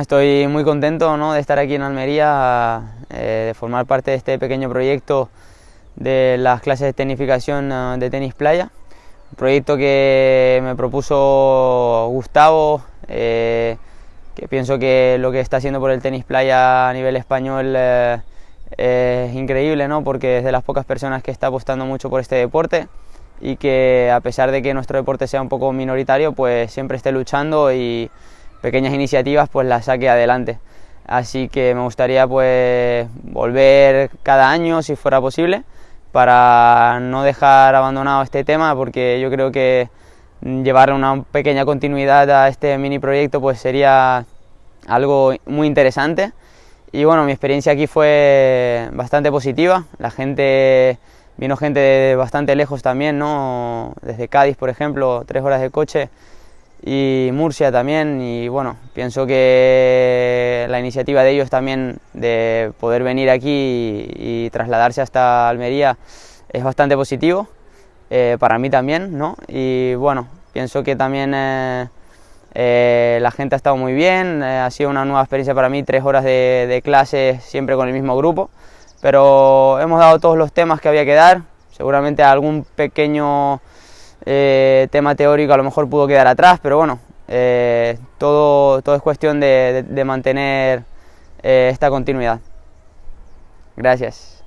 Estoy muy contento ¿no? de estar aquí en Almería, eh, de formar parte de este pequeño proyecto de las clases de tecnificación eh, de tenis playa. Un proyecto que me propuso Gustavo, eh, que pienso que lo que está haciendo por el tenis playa a nivel español es increíble, ¿no? porque es de las pocas personas que está apostando mucho por este deporte y que a pesar de que nuestro deporte sea un poco minoritario, pues siempre esté luchando y pequeñas iniciativas pues las saque adelante. Así que me gustaría pues volver cada año si fuera posible para no dejar abandonado este tema porque yo creo que llevar una pequeña continuidad a este mini proyecto pues sería algo muy interesante. Y bueno mi experiencia aquí fue bastante positiva. La gente vino gente de bastante lejos también no desde Cádiz por ejemplo tres horas de coche y Murcia también y bueno, pienso que la iniciativa de ellos también de poder venir aquí y, trasladarse hasta Almería es bastante positivo, eh, para mí también, ¿no? Y bueno, pienso que también eh, eh, la gente ha estado muy bien, ha sido una nueva experiencia para mí, tres horas de, de clase siempre con el mismo grupo, pero hemos dado todos los temas que había que dar, seguramente algún pequeño eh, tema teórico a lo mejor pudo quedar atrás, pero bueno, eh, todo, todo es cuestión de, mantener eh, esta continuidad. Gracias.